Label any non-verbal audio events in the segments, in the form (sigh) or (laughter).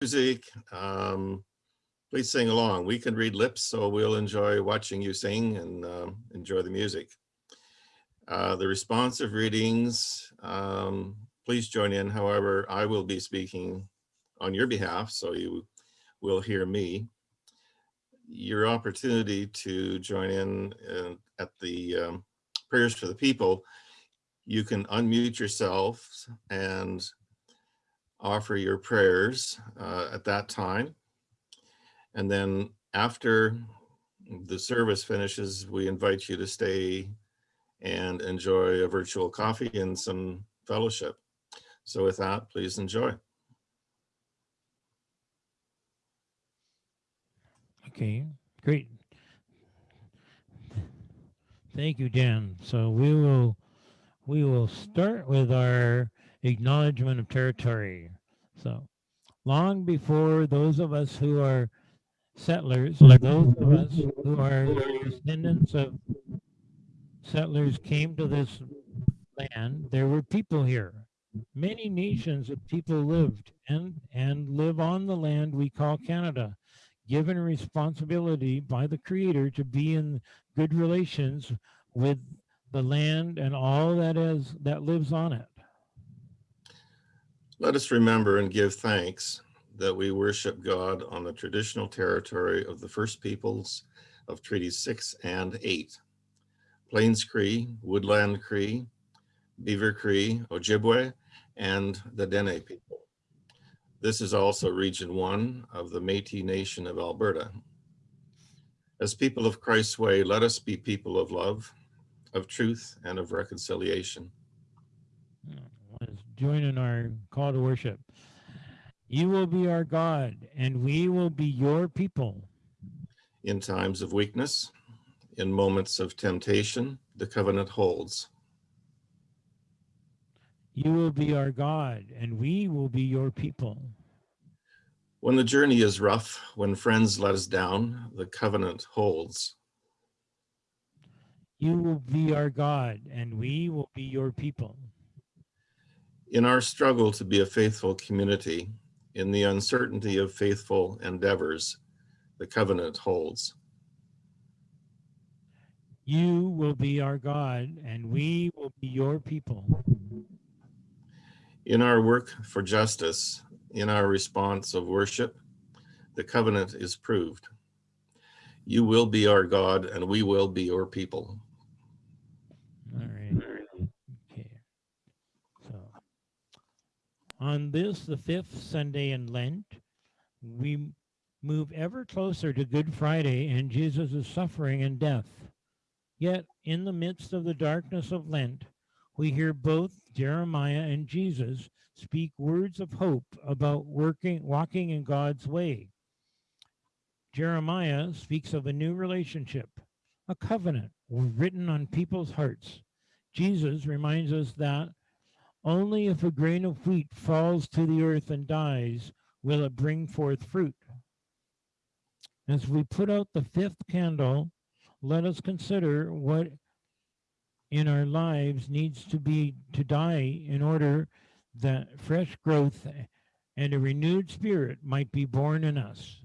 music, um, please sing along. We can read lips, so we'll enjoy watching you sing and um, enjoy the music. Uh, the responsive readings, um, please join in. However, I will be speaking on your behalf, so you will hear me. Your opportunity to join in uh, at the um, prayers for the people, you can unmute yourself and offer your prayers uh, at that time. And then after the service finishes, we invite you to stay and enjoy a virtual coffee and some fellowship. So with that, please enjoy. Okay, great. Thank you, Dan. So we will we will start with our acknowledgement of territory. So long before those of us who are settlers, those of us who are descendants of settlers came to this land, there were people here. Many nations of people lived and, and live on the land we call Canada, given responsibility by the creator to be in good relations with the land and all that is that lives on it. Let us remember and give thanks that we worship God on the traditional territory of the First Peoples of Treaty 6 and 8. Plains Cree, Woodland Cree, Beaver Cree, Ojibwe, and the Dene people. This is also Region 1 of the Métis Nation of Alberta. As people of Christ's way, let us be people of love, of truth, and of reconciliation. Join in our call to worship. You will be our God, and we will be your people. In times of weakness, in moments of temptation, the covenant holds. You will be our God, and we will be your people. When the journey is rough, when friends let us down, the covenant holds. You will be our God, and we will be your people. In our struggle to be a faithful community, in the uncertainty of faithful endeavors, the covenant holds. You will be our God, and we will be your people. In our work for justice, in our response of worship, the covenant is proved. You will be our God, and we will be your people. All right. Okay. So on this, the fifth Sunday in Lent, we move ever closer to Good Friday and Jesus' suffering and death. Yet in the midst of the darkness of Lent, we hear both Jeremiah and Jesus speak words of hope about working, walking in God's way. Jeremiah speaks of a new relationship, a covenant written on people's hearts. Jesus reminds us that only if a grain of wheat falls to the earth and dies will it bring forth fruit. As we put out the fifth candle, let us consider what in our lives needs to be to die in order that fresh growth and a renewed spirit might be born in us.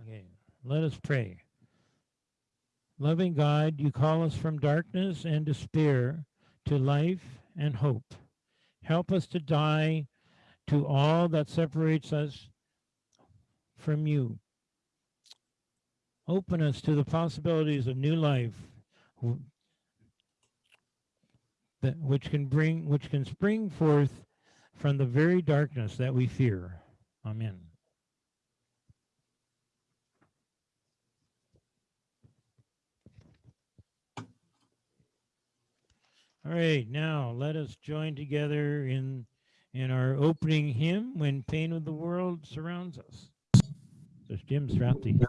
Okay, let us pray. Loving God, you call us from darkness and despair to life and hope. Help us to die to all that separates us from you. Open us to the possibilities of new life that which can bring which can spring forth from the very darkness that we fear. Amen. All right, now let us join together in in our opening hymn, When Pain of the World Surrounds Us. So Jim Strathdee.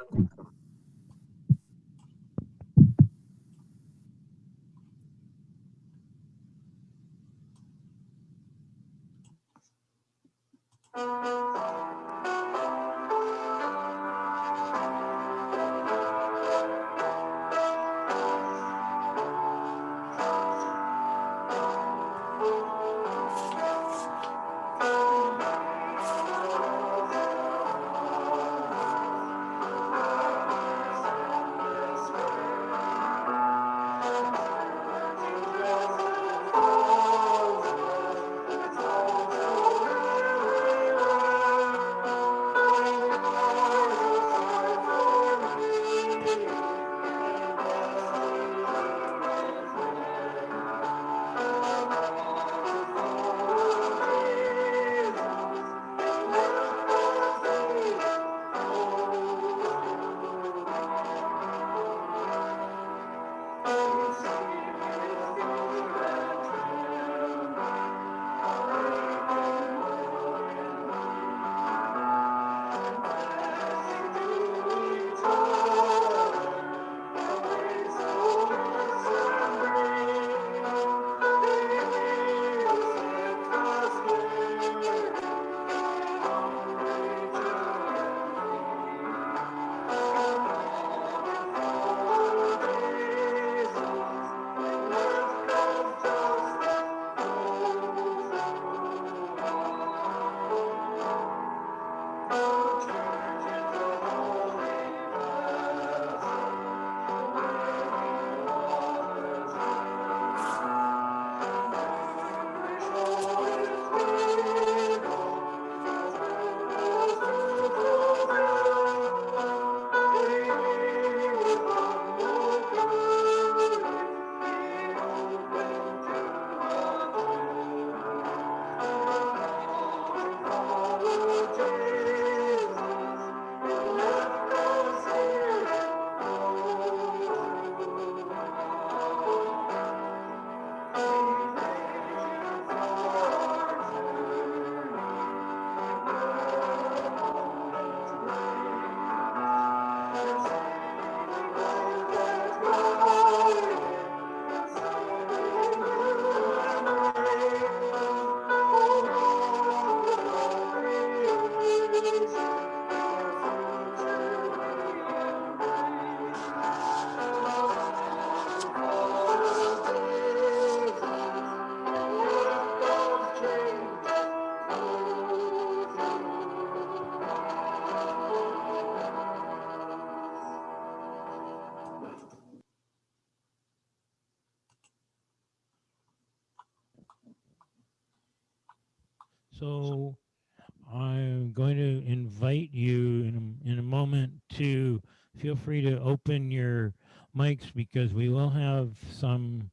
Because we will have some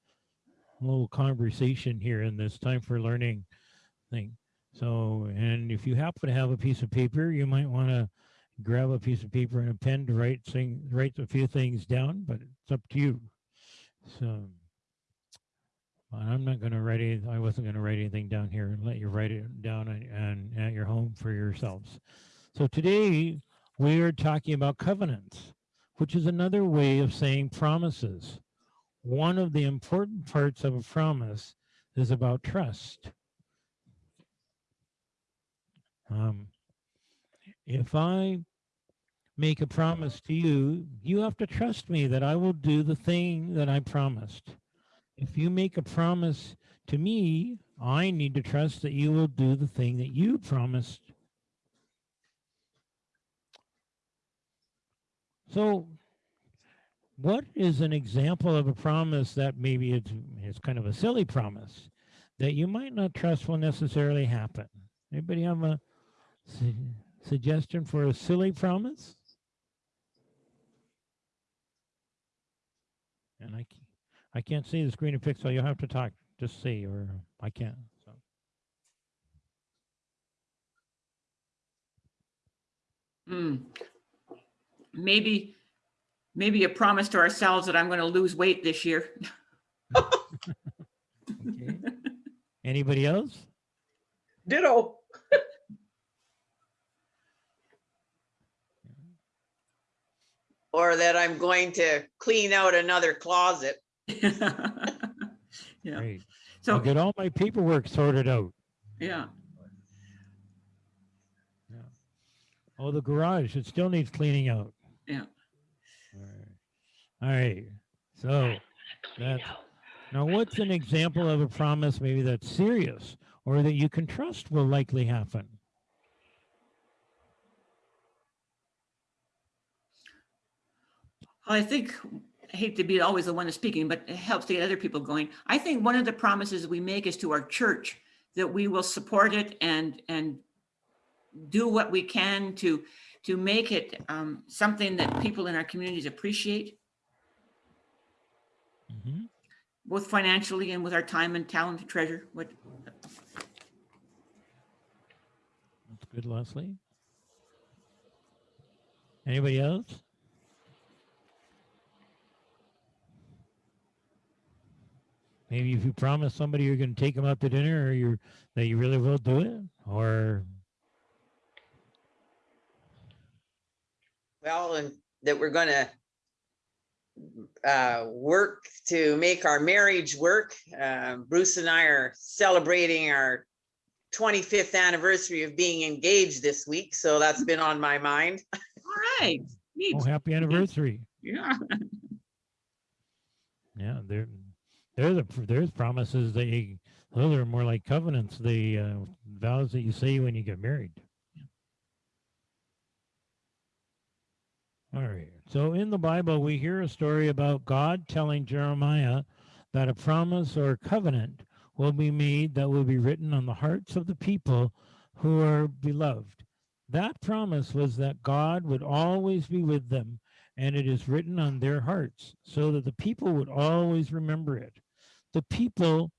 little conversation here in this time for learning thing. So, and if you happen to have a piece of paper, you might want to grab a piece of paper and a pen to write thing, write a few things down, but it's up to you. So, I'm not going to write it. I wasn't going to write anything down here and let you write it down and, at your home for yourselves. So today we are talking about covenants, which is another way of saying promises. One of the important parts of a promise is about trust. Um, if I make a promise to you, you have to trust me that I will do the thing that I promised. If you make a promise to me, I need to trust that you will do the thing that you promised. So what is an example of a promise that maybe it's, it's kind of a silly promise that you might not trust will necessarily happen? Anybody have a su suggestion for a silly promise? And I, I can't see the screen in pixel. You'll have to talk, just see, or I can't. So. Hmm. Maybe, maybe a promise to ourselves that I'm going to lose weight this year. Okay. Anybody else? Ditto. Or that I'm going to clean out another closet. (laughs) Yeah, Great. so, I'll get all my paperwork sorted out. yeah, Oh, the garage, it still needs cleaning out. Yeah. All right. All right. So that's now what's an example of a promise maybe that's serious or that you can trust will likely happen? I think, I hate to be always the one that's speaking, but it helps to get other people going. I think one of the promises we make is to our church that we will support it and, and do what we can to, to make it um, something that people in our communities appreciate, Mhm. both financially and with our time and talent and treasure. What, That's good, Leslie. Anybody else? Maybe if you promise somebody you're going to take them out to dinner or you're that you really will do it or Well, and that we're gonna uh, work to make our marriage work. Uh, Bruce and I are celebrating our 25th anniversary of being engaged this week, so that's been on my mind. (laughs) all right, neat. oh happy anniversary. Yeah, (laughs) Yeah, there, there's a there's promises that you those are more like covenants, the uh, vows that you say when you get married. All right. So in the Bible, we hear a story about God telling Jeremiah that a promise or covenant will be made that will be written on the hearts of the people who are beloved. That promise was that God would always be with them and it is written on their hearts so that the people would always remember it. The people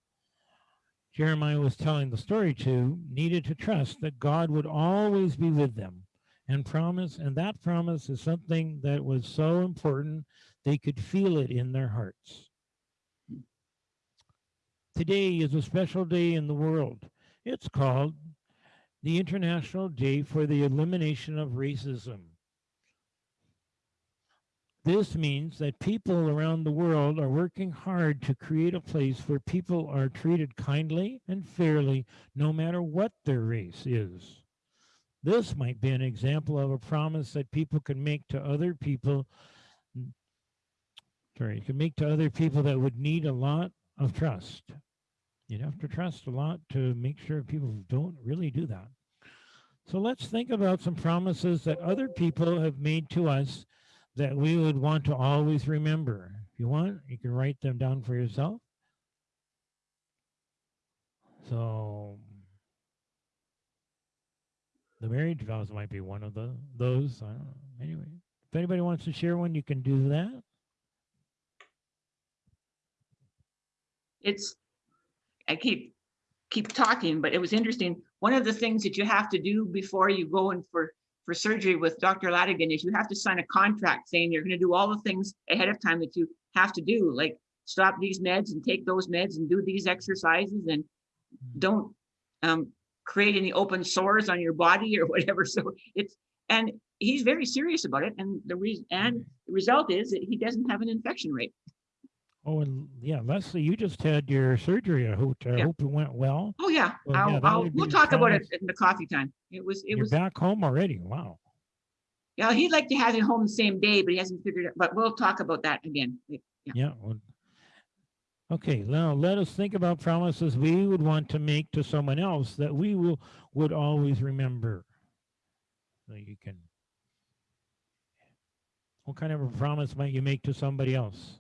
Jeremiah was telling the story to needed to trust that God would always be with them and promise, and that promise is something that was so important they could feel it in their hearts. Today is a special day in the world. It's called the International Day for the Elimination of Racism. This means that people around the world are working hard to create a place where people are treated kindly and fairly, no matter what their race is. This might be an example of a promise that people can make to other people. Sorry, you can make to other people that would need a lot of trust. You'd have to trust a lot to make sure people don't really do that. So let's think about some promises that other people have made to us that we would want to always remember. If you want, you can write them down for yourself. So the marriage vows might be one of the those. I don't know. Anyway, if anybody wants to share one, you can do that. it's, I keep, keep talking, but it was interesting. One of the things that you have to do before you go in for, for surgery with Dr. Ladigan is you have to sign a contract saying you're gonna do all the things ahead of time that you have to do, like stop these meds and take those meds and do these exercises and don't um, create any open sores on your body or (laughs) whatever. So it's, and he's very serious about it. And the reason, and mm-hmm. the result is that he doesn't have an infection rate. Oh, and yeah, Leslie, you just had your surgery. I hope I Yeah. hope it went well. Oh, yeah, Well, I'll, that I'll, we'll talk about it in the coffee time. It was, it You're was, back home already. Wow. yeah, he'd like to have it home the same day, but he hasn't figured it, but we'll talk about that again. Yeah. Yeah. well, okay. Now let us think about promises we would want to make to someone else that we will would always remember. So you can. What kind of a promise might you make to somebody else?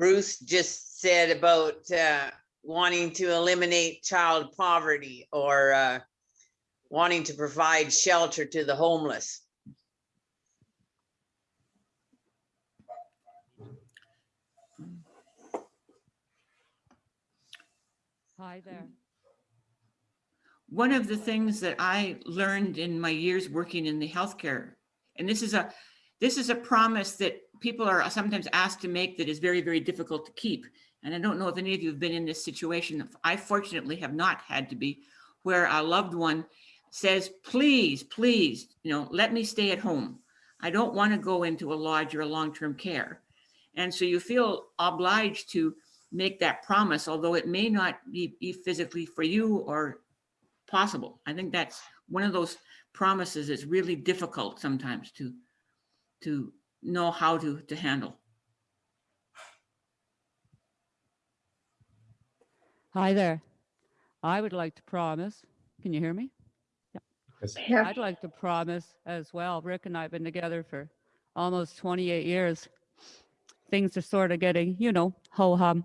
Bruce just said about uh, wanting to eliminate child poverty or uh, wanting to provide shelter to the homeless. Hi there. One of the things that I learned in my years working in the healthcare, and this is a, this is a promise that people are sometimes asked to make that is very, very difficult to keep. And I don't know if any of you have been in this situation. I fortunately have not had to be, where a loved one says, please, please, you know, let me stay at home. I don't want to go into a lodge or a long-term care. And so you feel obliged to make that promise, although it may not be, be physically for you or possible. I think that's one of those promises that's really difficult sometimes to, to know how to, to handle. Hi there. I would like to promise, can you hear me? Yeah. I'd like to promise as well. Rick and I have been together for almost 28 years. Things are sort of getting, you know, ho hum.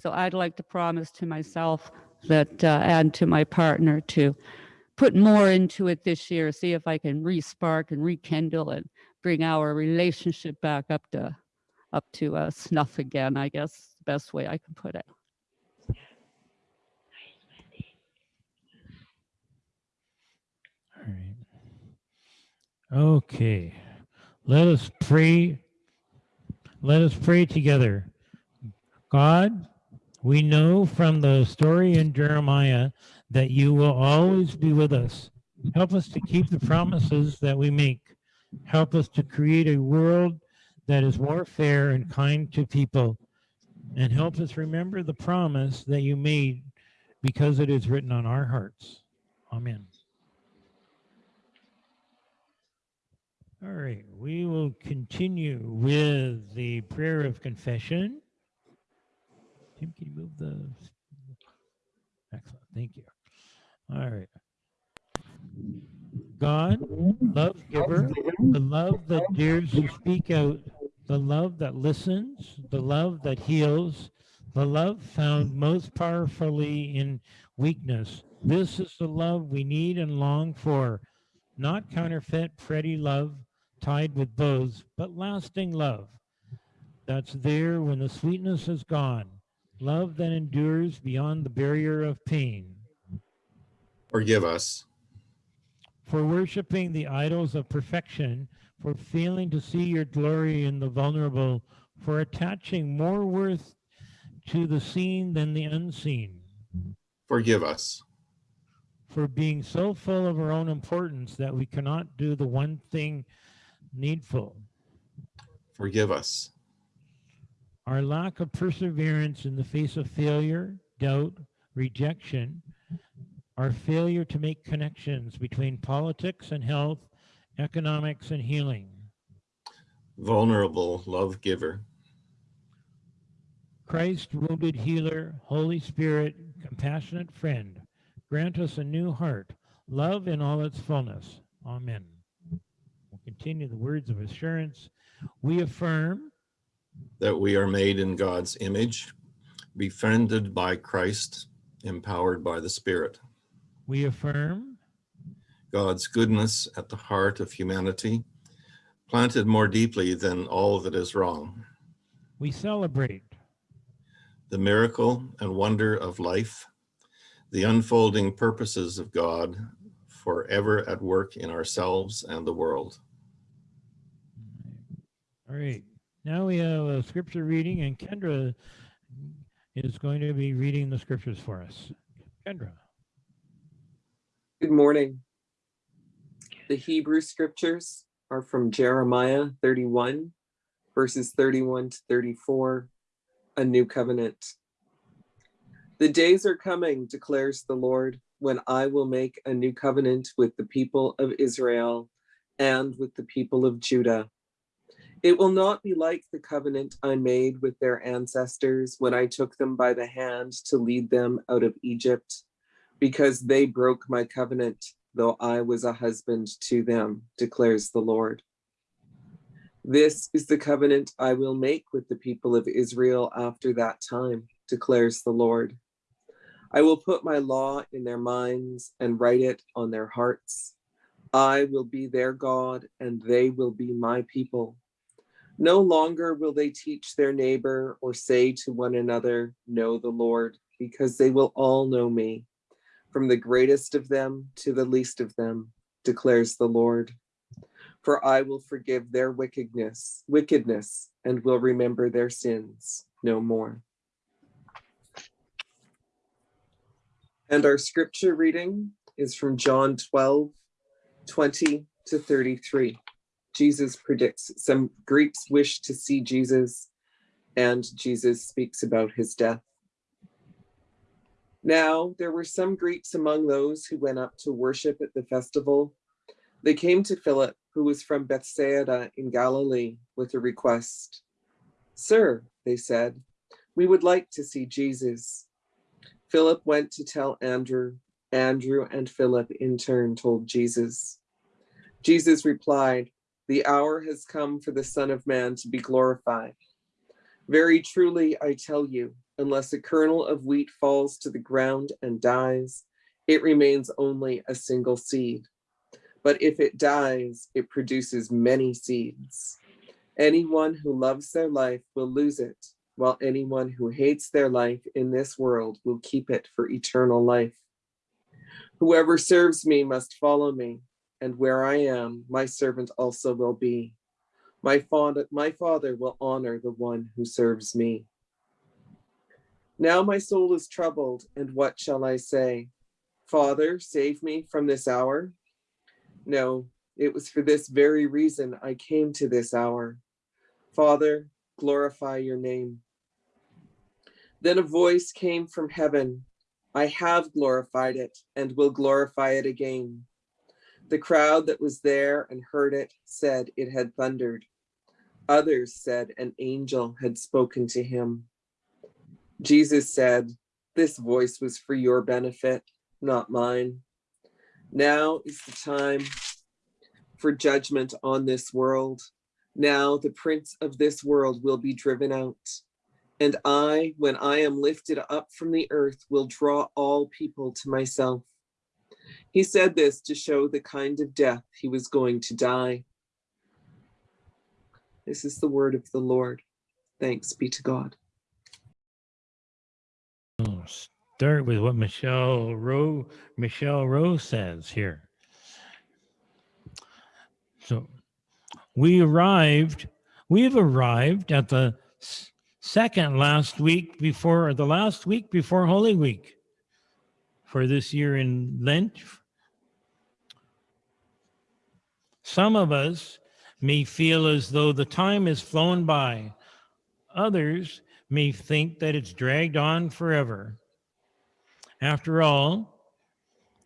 So I'd like to promise to myself that, uh, and to my partner to put more into it this year, see if I can re-spark and rekindle and bring our relationship back up to, up to uh, snuff again, I guess, the best way I can put it. Okay. Let us pray. Let us pray together. God, we know from the story in Jeremiah that you will always be with us. Help us to keep the promises that we make. Help us to create a world that is more fair and kind to people. And help us remember the promise that you made because it is written on our hearts. Amen. All right, we will continue with the prayer of confession. Tim, can you move the? Excellent, thank you. All right. God, love giver, the love that dares to speak out, the love that listens, the love that heals, the love found most powerfully in weakness. This is the love we need and long for, not counterfeit, pretty love tied with bows, but lasting love that's there when the sweetness is gone, love that endures beyond the barrier of pain. Forgive us. For worshiping the idols of perfection, for failing to see your glory in the vulnerable, for attaching more worth to the seen than the unseen, Forgive us. for being so full of our own importance that we cannot do the one thing needful. Forgive us. Our lack of perseverance in the face of failure, doubt, rejection, our failure to make connections between politics and health, economics and healing. Vulnerable love giver. Christ, wounded healer, Holy Spirit, compassionate friend, grant us a new heart, love in all its fullness. Amen. Continue the words of assurance. We affirm that we are made in God's image, befriended by Christ, empowered by the Spirit. we affirm God's goodness at the heart of humanity, planted more deeply than all that is wrong. we celebrate The miracle and wonder of life, the unfolding purposes of God forever at work in ourselves and the world. All right, now we have a scripture reading and Kendra is going to be reading the scriptures for us. Kendra, Good morning. The Hebrew scriptures are from Jeremiah 31, verses 31 to 34, a new covenant. The days are coming, declares the Lord, when I will make a new covenant with the people of Israel and with the people of Judah. It will not be like the covenant I made with their ancestors when I took them by the hand to lead them out of Egypt because they broke my covenant, though I was a husband to them, declares the Lord. This is the covenant I will make with the people of Israel after that time, declares the Lord. I will put my law in their minds and write it on their hearts. I will be their God, and they will be my people. No longer will they teach their neighbor or say to one another, Know the Lord, because they will all know me from the greatest of them to the least of them, declares the Lord. For I will forgive their wickedness, wickedness, and will remember their sins no more. And our scripture reading is from John 12, 20 to 33. Jesus predicts some Greeks wish to see Jesus, and Jesus speaks about his death. Now there were some Greeks among those who went up to worship at the festival. They came to Philip, who was from Bethsaida in Galilee, with a request. Sir, they said, we would like to see Jesus. Philip went to tell Andrew. Andrew and Philip in turn told Jesus. Jesus replied, The hour has come for the Son of Man to be glorified. Very truly, I tell you, unless a kernel of wheat falls to the ground and dies, it remains only a single seed. But if it dies, it produces many seeds. Anyone who loves their life will lose it, while anyone who hates their life in this world will keep it for eternal life. Whoever serves me must follow me, and where I am, my servant also will be. My father, my father will honor the one who serves me. Now my soul is troubled, and what shall I say? Father, save me from this hour? No, it was for this very reason I came to this hour. Father, glorify your name. Then a voice came from heaven. I have glorified it and will glorify it again. The crowd that was there and heard it said it had thundered. Others said an angel had spoken to him. Jesus said, This voice was for your benefit, not mine. Now is the time for judgment on this world. Now the prince of this world will be driven out. And I, when I am lifted up from the earth, will draw all people to myself. He said this to show the kind of death he was going to die. This is the word of the Lord. Thanks be to God. I'll start with what Michelle Rowe, Michelle Rowe says here. So we arrived, we've arrived at the second last week before, or the last week before Holy Week for this year in Lent. Some of us may feel as though the time has flown by. Others may think that it's dragged on forever. After all,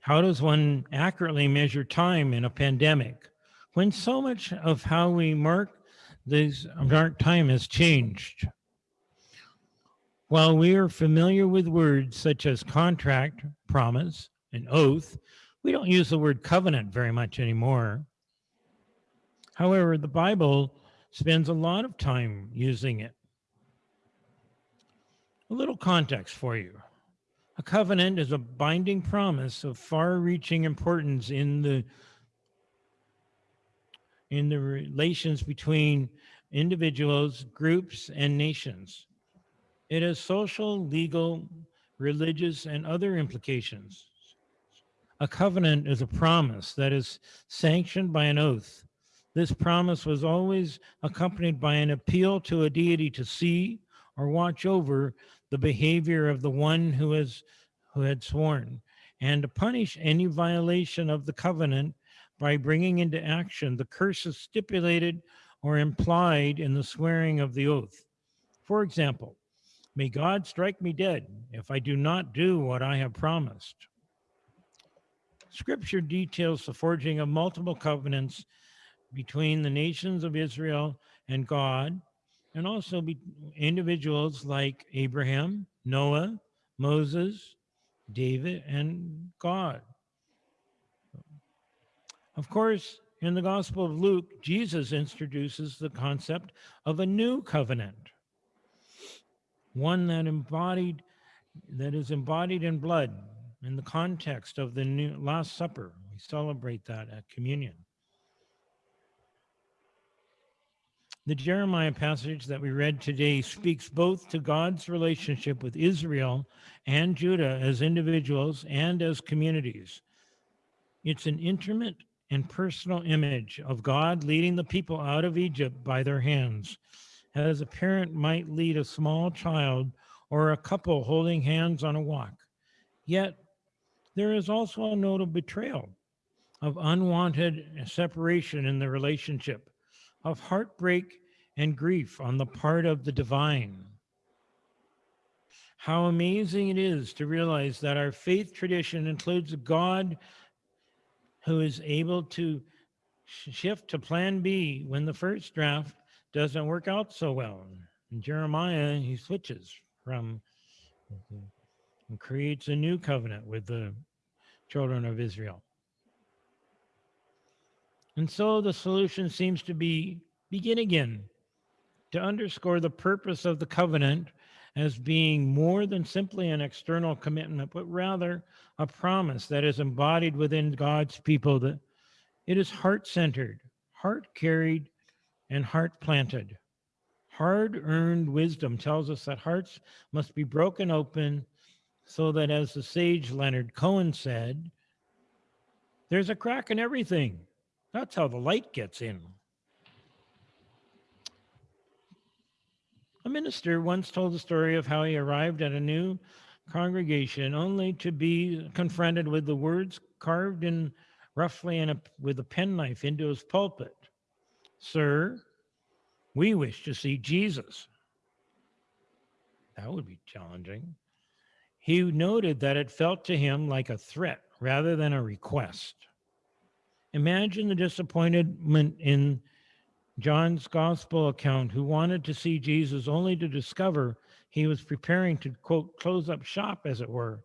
how does one accurately measure time in a pandemic when so much of how we mark this mark time has changed? While we are familiar with words such as contract, promise, and oath, we don't use the word covenant very much anymore. However, the Bible spends a lot of time using it. A little context for you. A covenant is a binding promise of far-reaching importance in the in the relations between individuals, groups, and nations. It has social, legal, religious, and other implications. A covenant is a promise that is sanctioned by an oath. This promise was always accompanied by an appeal to a deity to see or watch over the behavior of the one who has who had sworn and to punish any violation of the covenant by bringing into action the curses stipulated or implied in the swearing of the oath. For example, may God strike me dead if I do not do what I have promised. Scripture details the forging of multiple covenants between the nations of Israel and God, and also individuals like Abraham, Noah, Moses, David, and God. Of course, in the Gospel of Luke, Jesus introduces the concept of a new covenant, one that embodied that is embodied in blood in the context of the new Last Supper. We celebrate that at communion. The Jeremiah passage that we read today speaks both to God's relationship with Israel and Judah as individuals and as communities. It's an intimate and personal image of God leading the people out of Egypt by their hands, as a parent might lead a small child or a couple holding hands on a walk. Yet, there is also a note of betrayal, of unwanted separation in the relationship, of heartbreak and grief on the part of the divine. How amazing it is to realize that our faith tradition includes a God who is able to shift to plan B when the first draft doesn't work out so well. In Jeremiah, he switches from and creates a new covenant with the children of Israel. And so the solution seems to be begin again to underscore the purpose of the covenant as being more than simply an external commitment, but rather a promise that is embodied within God's people that it is heart centered, heart carried, and heart planted. Hard earned wisdom tells us that hearts must be broken open so that, as the sage Leonard Cohen said, there's a crack in everything. That's how the light gets in. A minister once told the story of how he arrived at a new congregation only to be confronted with the words carved in roughly in a, with a penknife into his pulpit. Sir, we wish to see Jesus. That would be challenging. He noted that it felt to him like a threat rather than a request. Imagine the disappointment in John's gospel account who wanted to see Jesus only to discover he was preparing to, quote, close up shop, as it were,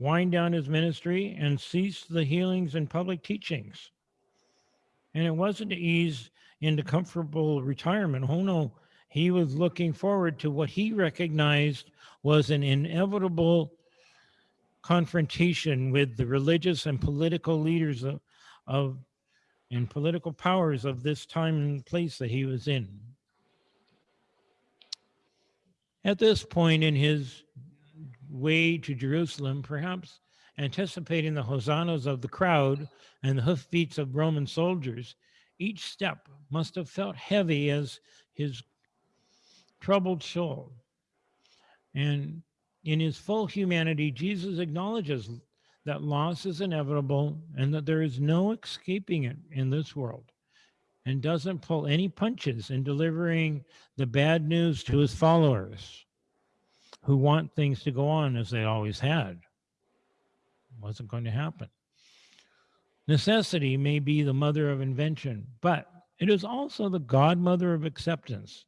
wind down his ministry, and cease the healings and public teachings. And it wasn't to ease into comfortable retirement. Oh no, he was looking forward to what he recognized was an inevitable confrontation with the religious and political leaders of, of and political powers of this time and place that he was in. At this point in his way to Jerusalem, perhaps anticipating the hosannas of the crowd and the hoofbeats of Roman soldiers, each step must have felt heavy as his troubled soul. And in his full humanity, Jesus acknowledges that loss is inevitable and that there is no escaping it in this world and doesn't pull any punches in delivering the bad news to his followers who want things to go on as they always had. It wasn't going to happen. Necessity may be the mother of invention, but it is also the godmother of acceptance.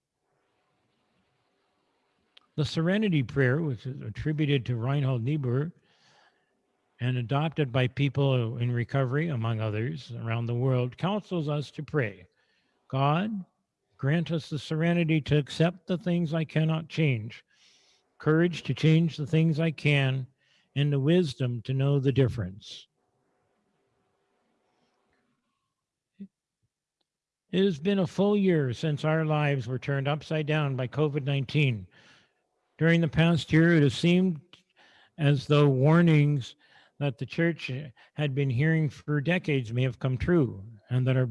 The Serenity Prayer, which is attributed to Reinhold Niebuhr, and adopted by people in recovery, among others, around the world, counsels us to pray God, Grant us the serenity to accept the things I cannot change, courage to change the things I can, and the wisdom to know the difference. It has been a full year since our lives were turned upside down by COVID 19. During the past year, it has seemed as though warnings that the church had been hearing for decades may have come true, and that our,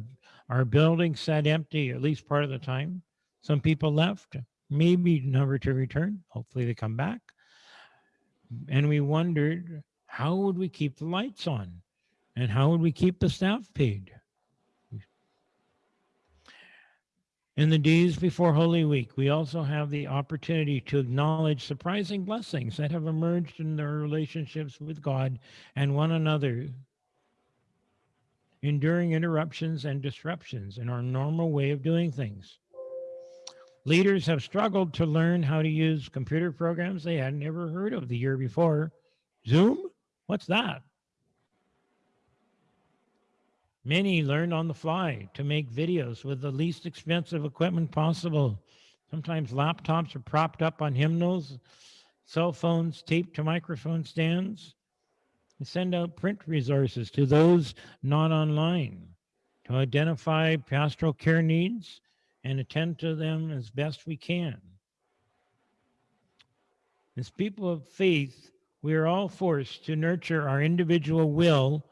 our building sat empty at least part of the time. Some people left, maybe never to return. Hopefully, they come back. And we wondered how would we keep the lights on? And how would we keep the staff paid? In the days before Holy Week, we also have the opportunity to acknowledge surprising blessings that have emerged in their relationships with God and one another, enduring interruptions and disruptions in our normal way of doing things. Leaders have struggled to learn how to use computer programs they had never heard of the year before. Zoom? What's that? Many learned on the fly to make videos with the least expensive equipment possible. Sometimes laptops are propped up on hymnals, cell phones taped to microphone stands. We send out print resources to those not online to identify pastoral care needs and attend to them as best we can. As people of faith, we are all forced to nurture our individual will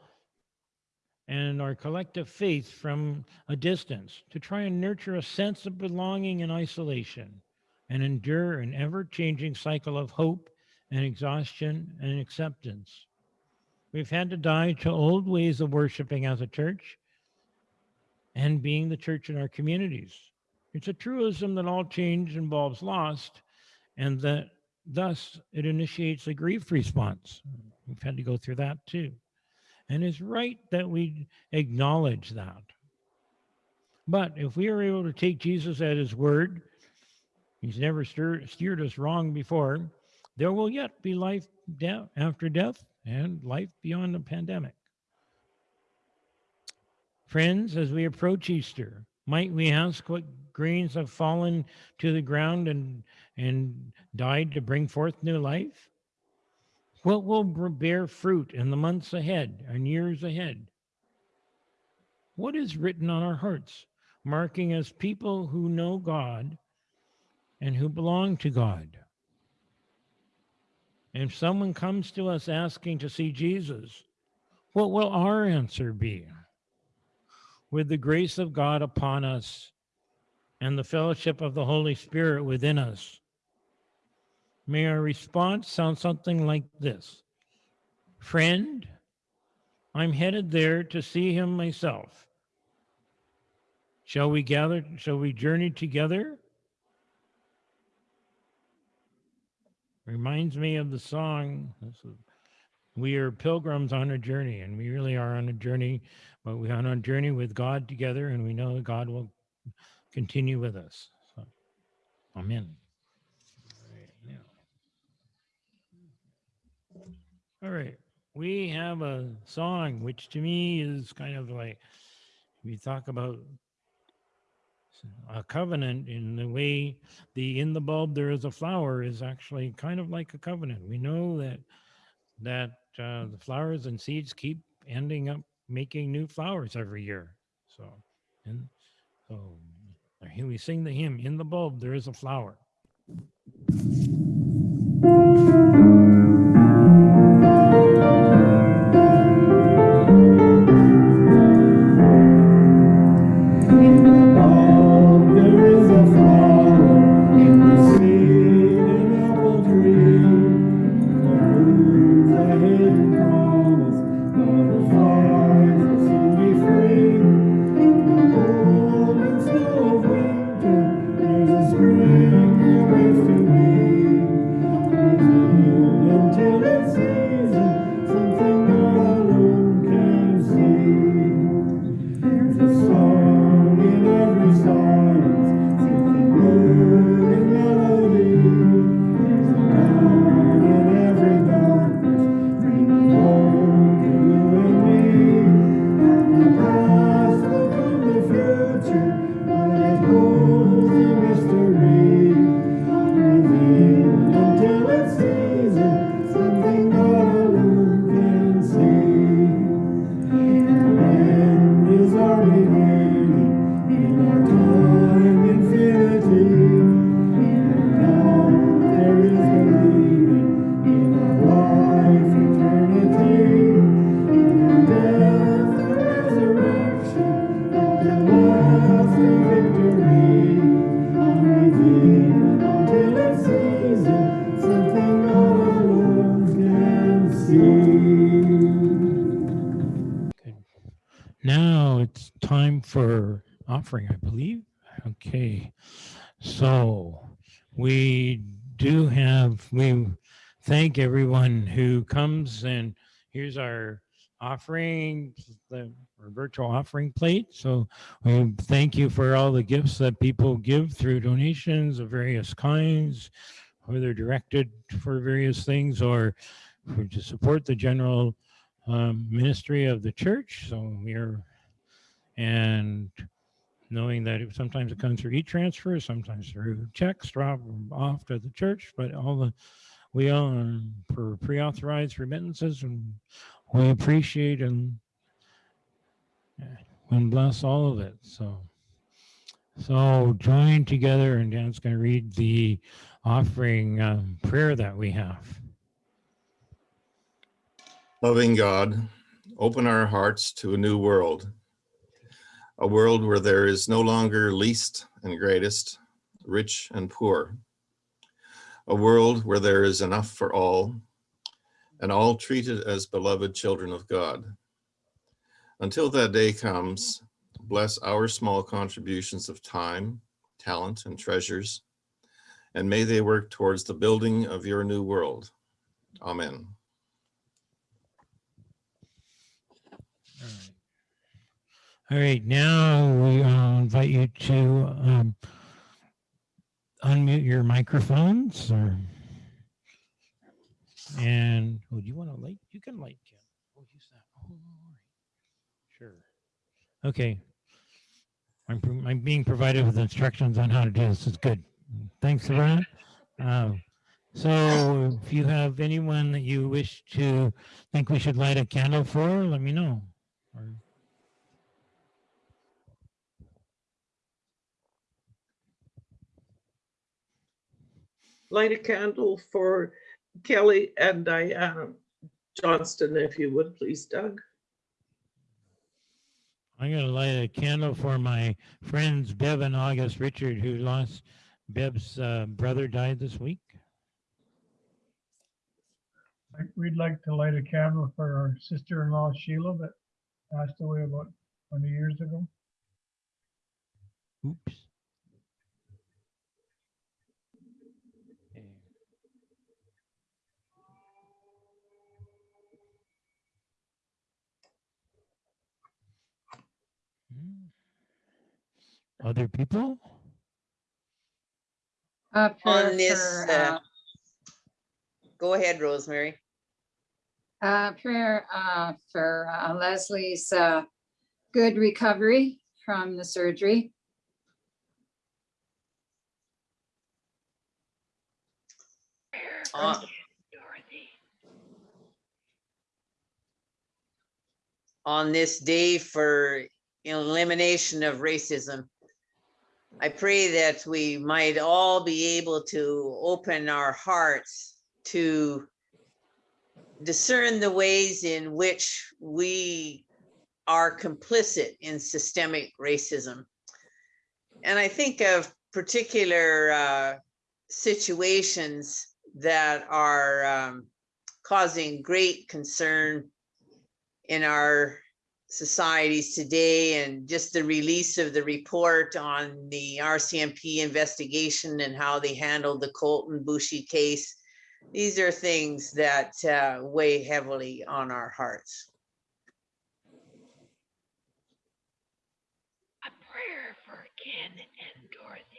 and our collective faith from a distance to try and nurture a sense of belonging in isolation and endure an ever changing cycle of hope and exhaustion and acceptance. We've had to die to old ways of worshiping as a church and being the church in our communities. It's a truism that all change involves loss and that thus it initiates a grief response. We've had to go through that too. And it's right that we acknowledge that. But if we are able to take Jesus at his word, he's never steered, steered us wrong before, there will yet be life death, after death and life beyond the pandemic. Friends, as we approach Easter, might we ask what grains have fallen to the ground and, and died to bring forth new life? What will bear fruit in the months ahead and years ahead? What is written on our hearts, marking us people who know God and who belong to God? If someone comes to us asking to see Jesus, what will our answer be? With the grace of God upon us and the fellowship of the Holy Spirit within us, May our response sound something like this Friend, I'm headed there to see him myself. Shall we gather? Shall we journey together? Reminds me of the song. We are pilgrims on a journey, and we really are on a journey, but we're on a journey with God together, and we know that God will continue with us. So, amen. All right. We have a song, which to me is kind of like we talk about a covenant in the way the in the bulb there is a flower is actually kind of like a covenant. We know that that uh, the flowers and seeds keep ending up making new flowers every year. So, and so here we sing the hymn, in the bulb there is a flower. Offering, I believe. Okay, so we do have, we thank everyone who comes and here's our offering, the our virtual offering plate. So we thank you for all the gifts that people give through donations of various kinds, whether directed for various things or to support the general um, ministry of the church. So we are, and knowing that it, sometimes it comes through e-transfer, sometimes through checks drop off to the church, but all the, we um, for pre-authorized remittances and we appreciate and and bless all of it. So, so join together and Dan's going to read the offering um, prayer that we have. Loving God, open our hearts to a new world, a world where there is no longer least and greatest, rich and poor, a world where there is enough for all, and all treated as beloved children of God. Until that day comes, bless our small contributions of time, talent, and treasures, and may they work towards the building of your new world. Amen. All right. Now we uh, invite you to um, unmute your microphones or and oh, do you want to light? You can light, Ken. Oh, use that. Oh. Sure. Okay. I'm, I'm being provided with instructions on how to do this. It's good. Thanks, Sabrina. Um, so if you have anyone that you wish to think we should light a candle for, let me know. Or- Light a candle for Kelly and Diana Johnston, if you would, please, Doug. I'm gonna light a candle for my friends Bev and August Richard, who lost Bev's uh, brother died this week. We'd like to light a candle for our sister-in-law Sheila that passed away about twenty years ago. Oops. Hmm. Other people? Uh, prayer On this, for, uh, go ahead, Rosemary. Uh, prayer, uh, for uh, Leslie's, uh, good recovery from the surgery. On on this day for elimination of racism. I pray that we might all be able to open our hearts to discern the ways in which we are complicit in systemic racism. And I think of particular uh, situations that are um, causing great concern in our societies today and just the release of the report on the RCMP investigation and how they handled the Colten Boushie case. These are things that uh, weigh heavily on our hearts. A prayer for Ken and Dorothy.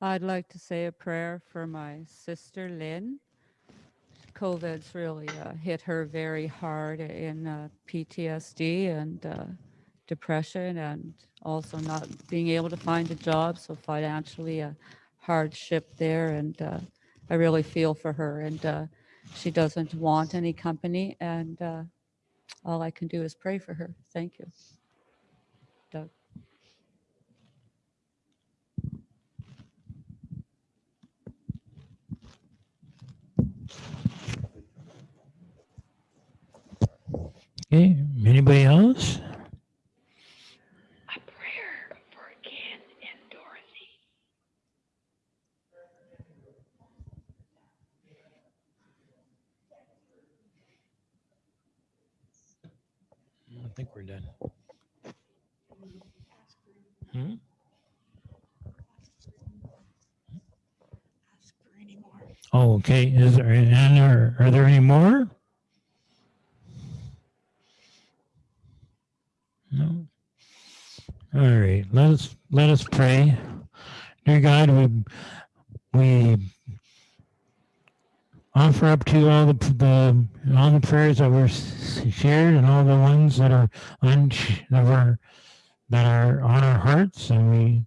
I'd like to say a prayer for my sister Lynn. COVID's really uh, hit her very hard in uh, PTSD and uh, depression and also not being able to find a job. So financially a hardship there. And uh, I really feel for her and uh, she doesn't want any company. And uh, all I can do is pray for her. Thank you. Doug. Okay, anybody else? A prayer for Ken and Dorothy. think we're done. Hmm? Oh, okay. Is there, any, are, are there any more? No. All right. Let us let us pray. Dear God, we we offer up to all the the all the prayers that were shared and all the ones that are on that that are on our hearts, and we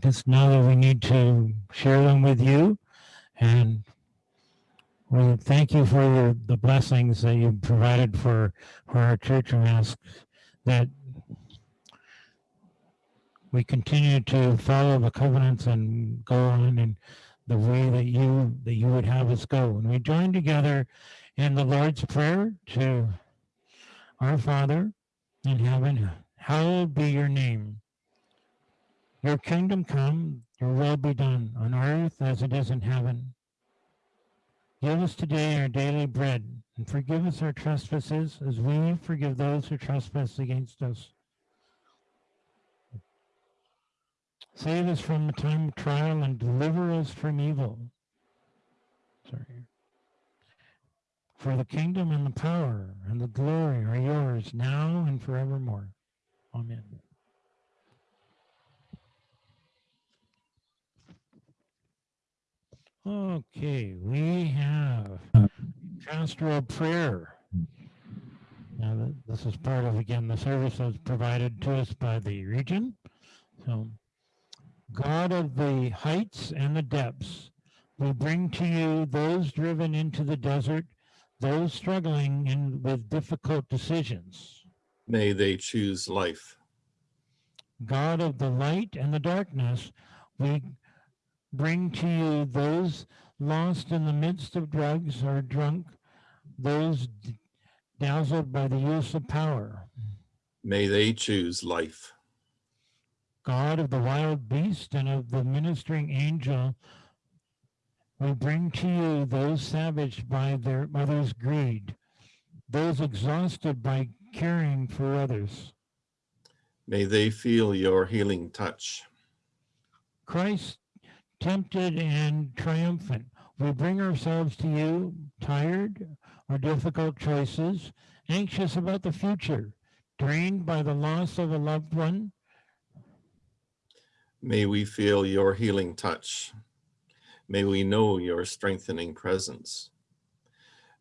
just know that we need to share them with you, and we thank you for the, the blessings that you provided for for our church, and ask that we continue to follow the covenants and go on in the way that you that you would have us go. And we join together in the Lord's Prayer to our Father in heaven, hallowed be your name. Your kingdom come, your will be done on earth as it is in heaven. Give us today our daily bread and forgive us our trespasses as we forgive those who trespass against us. Save us from the time of trial and deliver us from evil. Sorry. For the kingdom and the power and the glory are yours now and forevermore. Amen. Okay, we have pastoral prayer. Now, this is part of, again, the service that's provided to us by the region. So, God of the heights and the depths, we bring to you those driven into the desert, those struggling in, with difficult decisions. May they choose life. God of the light and the darkness, we bring to you those lost in the midst of drugs or drunk, those dazzled by the use of power. May they choose life. God of the wild beast and of the ministering angel, we bring to you those savaged by their mother's greed, those exhausted by caring for others. May they feel your healing touch. Christ, tempted and triumphant, we bring ourselves to you, tired or difficult choices, anxious about the future, drained by the loss of a loved one. May we feel your healing touch. May we know your strengthening presence.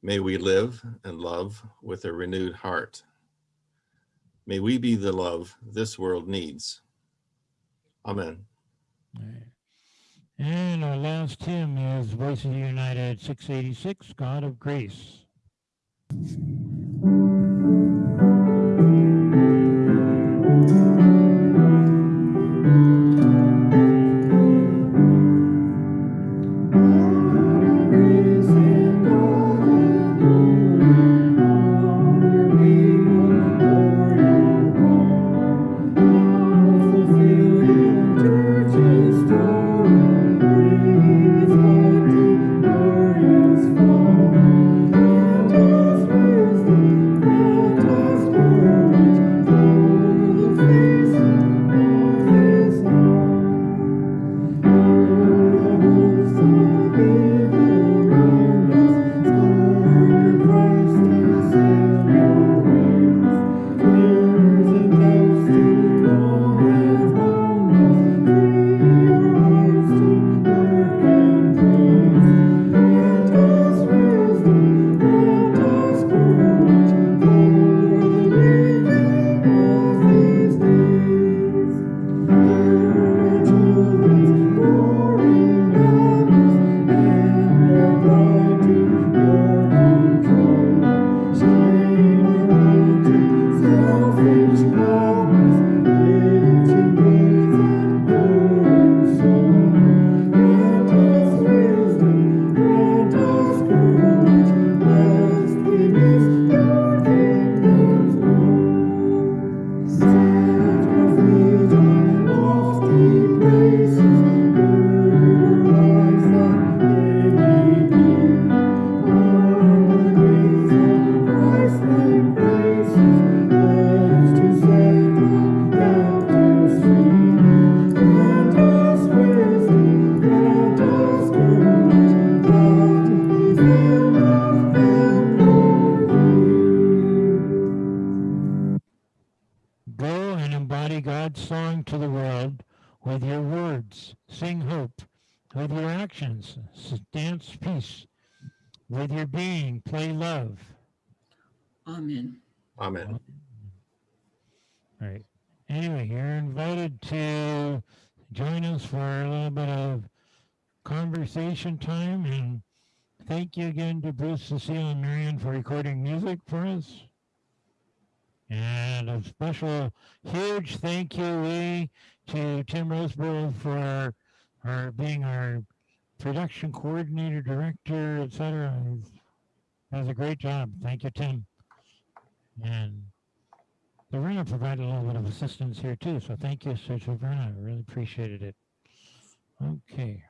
May we live and love with a renewed heart. May we be the love this world needs. Amen. And our last hymn is Voices United 686, God of Grace. Thank you again to Bruce, Cecile, and Marion for recording music for us. And a special, huge thank you Lee, to Tim Roseborough for our, being our production coordinator, director, etc. Does a great job. Thank you, Tim. And Sabrina provided a little bit of assistance here too, so thank you, Sir Sabrina. I really appreciated it. Okay.